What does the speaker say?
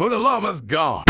For the love of God.